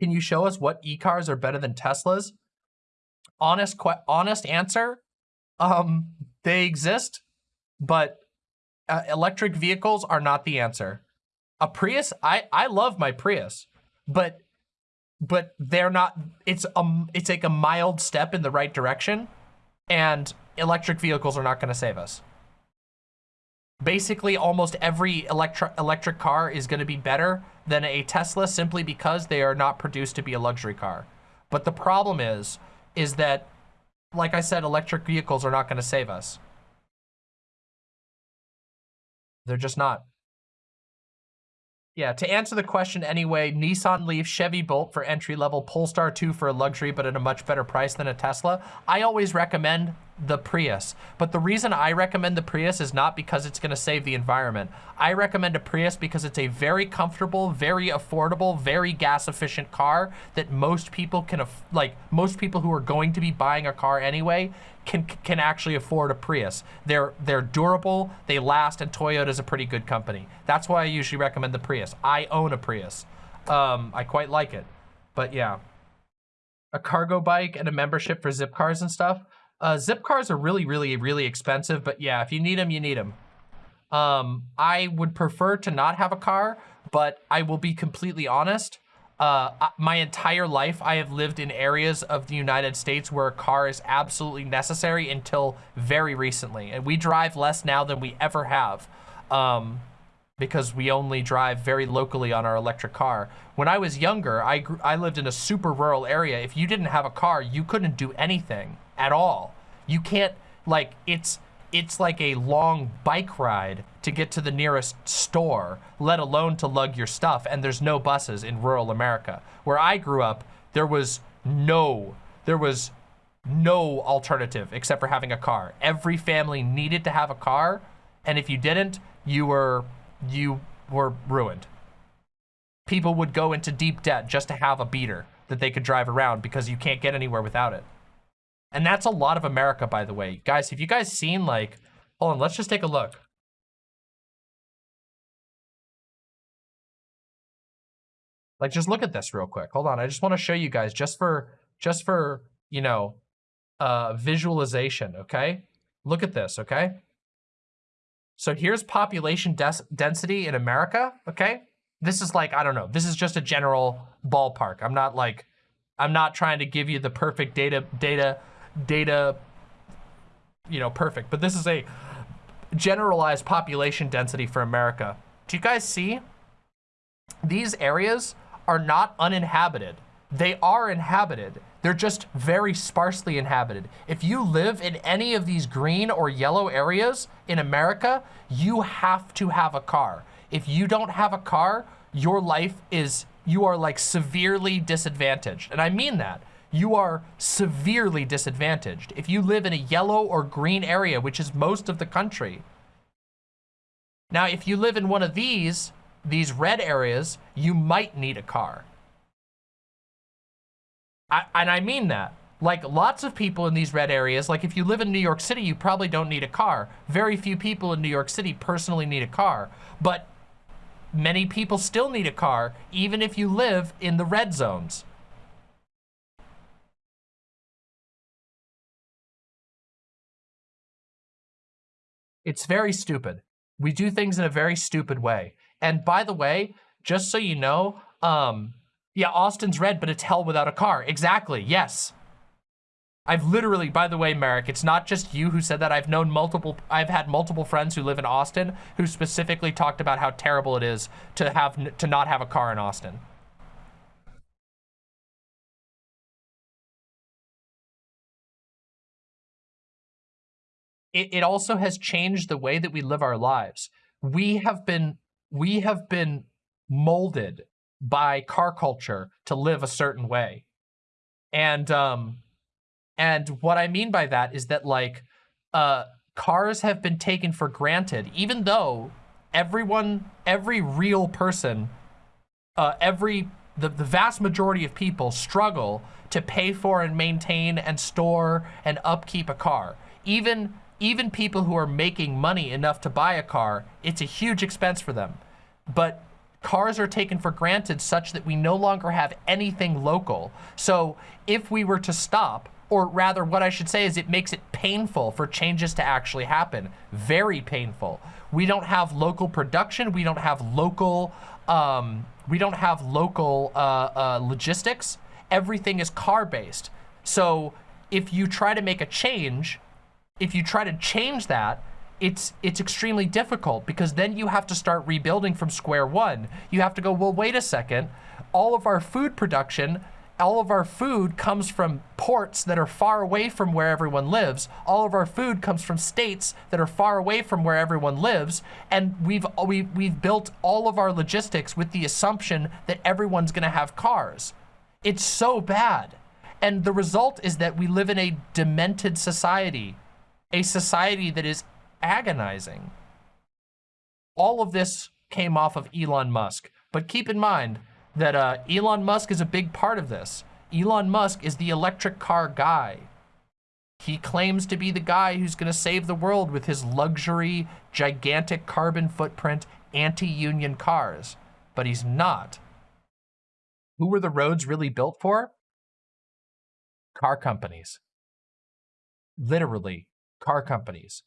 Can you show us what e-cars are better than Teslas? Honest, honest answer. Um, they exist, but uh, electric vehicles are not the answer. A Prius, I I love my Prius, but but they're not. It's um, it's like a mild step in the right direction, and electric vehicles are not going to save us. Basically, almost every electric electric car is going to be better than a Tesla simply because they are not produced to be a luxury car. But the problem is, is that, like I said, electric vehicles are not going to save us. They're just not. Yeah, to answer the question anyway, Nissan Leaf, Chevy Bolt for entry-level, Polestar 2 for a luxury, but at a much better price than a Tesla. I always recommend the Prius. But the reason I recommend the Prius is not because it's going to save the environment. I recommend a Prius because it's a very comfortable, very affordable, very gas efficient car that most people can, like most people who are going to be buying a car anyway can can actually afford a Prius. They're they're durable, they last, and Toyota's a pretty good company. That's why I usually recommend the Prius. I own a Prius. Um, I quite like it. But yeah. A cargo bike and a membership for Zipcars and stuff. Uh, Zipcars are really, really, really expensive, but yeah, if you need them, you need them. Um, I would prefer to not have a car, but I will be completely honest. Uh, my entire life, I have lived in areas of the United States where a car is absolutely necessary until very recently. And we drive less now than we ever have um, because we only drive very locally on our electric car. When I was younger, I, I lived in a super rural area. If you didn't have a car, you couldn't do anything at all. You can't, like, it's, it's like a long bike ride to get to the nearest store, let alone to lug your stuff, and there's no buses in rural America. Where I grew up, there was no, there was no alternative except for having a car. Every family needed to have a car, and if you didn't, you were, you were ruined. People would go into deep debt just to have a beater that they could drive around because you can't get anywhere without it. And that's a lot of America, by the way. Guys, have you guys seen like, hold on, let's just take a look. Like, just look at this real quick. Hold on, I just want to show you guys just for, just for, you know, uh, visualization, okay? Look at this, okay? So here's population density in America, okay? This is like, I don't know, this is just a general ballpark. I'm not like, I'm not trying to give you the perfect data, data data, you know, perfect. But this is a generalized population density for America. Do you guys see? These areas are not uninhabited. They are inhabited. They're just very sparsely inhabited. If you live in any of these green or yellow areas in America, you have to have a car. If you don't have a car, your life is, you are like severely disadvantaged. And I mean that you are severely disadvantaged. If you live in a yellow or green area, which is most of the country. Now, if you live in one of these, these red areas, you might need a car. I, and I mean that. Like lots of people in these red areas, like if you live in New York City, you probably don't need a car. Very few people in New York City personally need a car. But many people still need a car, even if you live in the red zones. It's very stupid. We do things in a very stupid way. And by the way, just so you know, um, yeah, Austin's red, but it's hell without a car. Exactly, yes. I've literally, by the way, Merrick, it's not just you who said that. I've known multiple, I've had multiple friends who live in Austin who specifically talked about how terrible it is to have, to not have a car in Austin. It, it also has changed the way that we live our lives. We have been we have been molded by car culture to live a certain way. And um and what I mean by that is that like uh cars have been taken for granted even though everyone every real person uh every the, the vast majority of people struggle to pay for and maintain and store and upkeep a car. Even even people who are making money enough to buy a car, it's a huge expense for them. But cars are taken for granted such that we no longer have anything local. So if we were to stop, or rather what I should say is it makes it painful for changes to actually happen. Very painful. We don't have local production. We don't have local, um, we don't have local uh, uh, logistics. Everything is car based. So if you try to make a change, if you try to change that, it's it's extremely difficult because then you have to start rebuilding from square one. You have to go, well, wait a second. All of our food production, all of our food comes from ports that are far away from where everyone lives. All of our food comes from states that are far away from where everyone lives. And we've, we, we've built all of our logistics with the assumption that everyone's gonna have cars. It's so bad. And the result is that we live in a demented society, a society that is agonizing. All of this came off of Elon Musk. But keep in mind that uh, Elon Musk is a big part of this. Elon Musk is the electric car guy. He claims to be the guy who's going to save the world with his luxury, gigantic carbon footprint, anti-union cars. But he's not. Who were the roads really built for? Car companies. Literally, car companies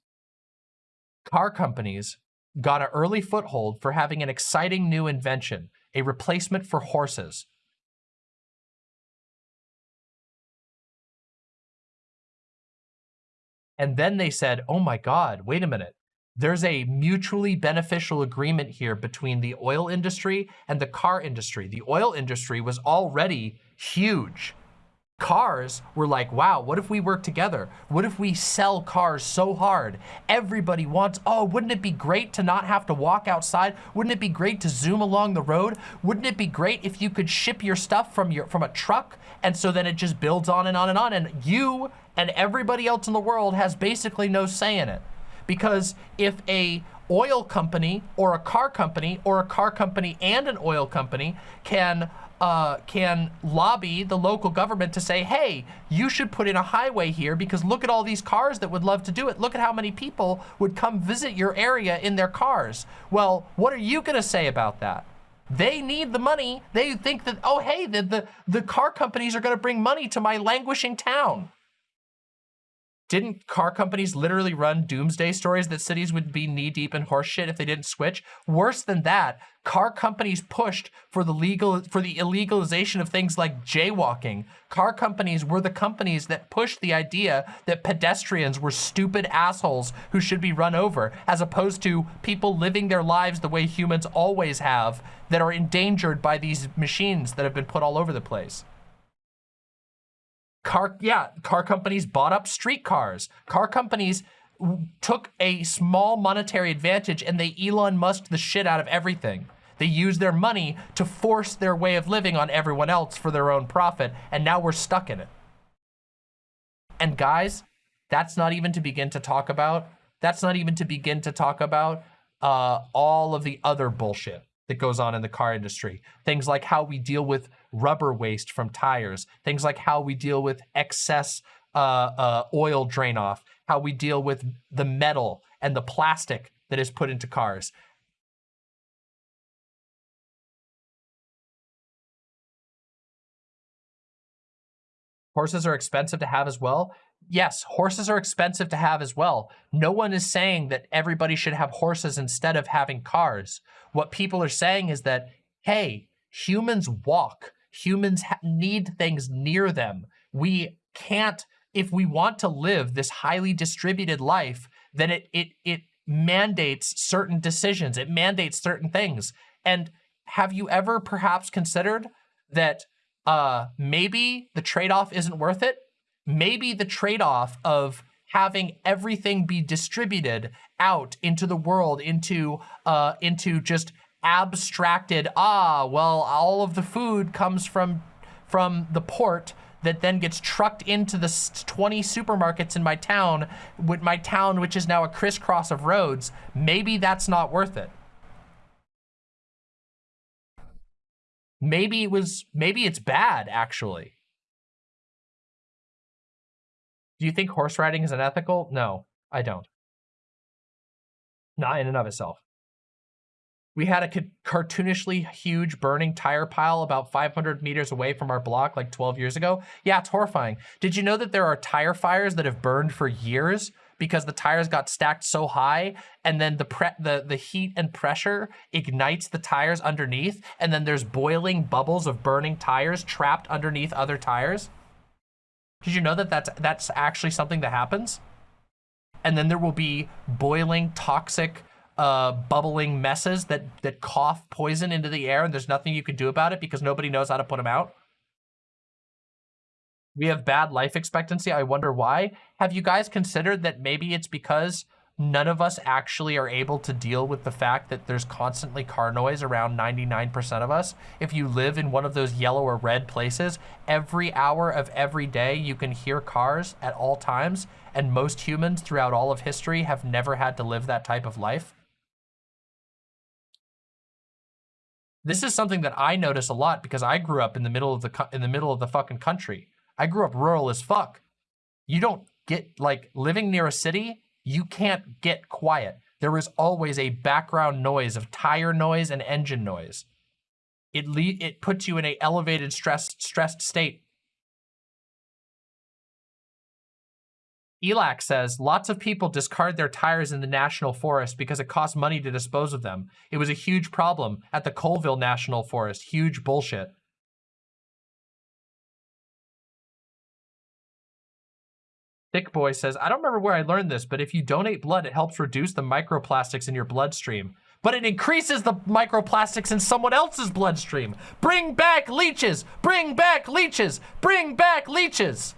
car companies got an early foothold for having an exciting new invention, a replacement for horses. And then they said, oh my God, wait a minute. There's a mutually beneficial agreement here between the oil industry and the car industry. The oil industry was already huge cars were like, wow, what if we work together? What if we sell cars so hard? Everybody wants, oh, wouldn't it be great to not have to walk outside? Wouldn't it be great to zoom along the road? Wouldn't it be great if you could ship your stuff from your from a truck? And so then it just builds on and on and on. And you and everybody else in the world has basically no say in it. Because if a oil company or a car company or a car company and an oil company can uh, can lobby the local government to say, hey, you should put in a highway here because look at all these cars that would love to do it. Look at how many people would come visit your area in their cars. Well, what are you gonna say about that? They need the money. They think that, oh, hey, the, the, the car companies are gonna bring money to my languishing town. Didn't car companies literally run doomsday stories that cities would be knee deep in horseshit if they didn't switch? Worse than that, car companies pushed for the legal for the illegalization of things like jaywalking. Car companies were the companies that pushed the idea that pedestrians were stupid assholes who should be run over, as opposed to people living their lives the way humans always have that are endangered by these machines that have been put all over the place. Car, yeah, car companies bought up streetcars. Car companies took a small monetary advantage and they Elon Musked the shit out of everything. They used their money to force their way of living on everyone else for their own profit, and now we're stuck in it. And guys, that's not even to begin to talk about, that's not even to begin to talk about uh, all of the other bullshit that goes on in the car industry. Things like how we deal with rubber waste from tires, things like how we deal with excess uh, uh, oil drain off, how we deal with the metal and the plastic that is put into cars. Horses are expensive to have as well. Yes, horses are expensive to have as well. No one is saying that everybody should have horses instead of having cars. What people are saying is that, hey, humans walk humans need things near them. We can't, if we want to live this highly distributed life, then it, it, it mandates certain decisions. It mandates certain things. And have you ever perhaps considered that uh, maybe the trade-off isn't worth it? Maybe the trade-off of having everything be distributed out into the world, into uh, into just abstracted, ah, well, all of the food comes from, from the port that then gets trucked into the 20 supermarkets in my town, with my town, which is now a crisscross of roads. Maybe that's not worth it. Maybe it was, maybe it's bad, actually. Do you think horse riding is unethical? No, I don't. Not in and of itself. We had a cartoonishly huge burning tire pile about 500 meters away from our block like 12 years ago. Yeah, it's horrifying. Did you know that there are tire fires that have burned for years because the tires got stacked so high and then the the, the heat and pressure ignites the tires underneath and then there's boiling bubbles of burning tires trapped underneath other tires? Did you know that that's, that's actually something that happens? And then there will be boiling toxic uh, bubbling messes that, that cough poison into the air and there's nothing you can do about it because nobody knows how to put them out. We have bad life expectancy. I wonder why. Have you guys considered that maybe it's because none of us actually are able to deal with the fact that there's constantly car noise around 99% of us. If you live in one of those yellow or red places, every hour of every day you can hear cars at all times, and most humans throughout all of history have never had to live that type of life. This is something that I notice a lot because I grew up in the middle of the in the middle of the fucking country. I grew up rural as fuck. You don't get like living near a city, you can't get quiet. There is always a background noise of tire noise and engine noise. It it puts you in a elevated stressed stressed state ELAC says, lots of people discard their tires in the national forest because it costs money to dispose of them. It was a huge problem at the Colville National Forest. Huge bullshit. Thick Boy says, I don't remember where I learned this, but if you donate blood, it helps reduce the microplastics in your bloodstream. But it increases the microplastics in someone else's bloodstream. Bring back leeches! Bring back leeches! Bring back leeches!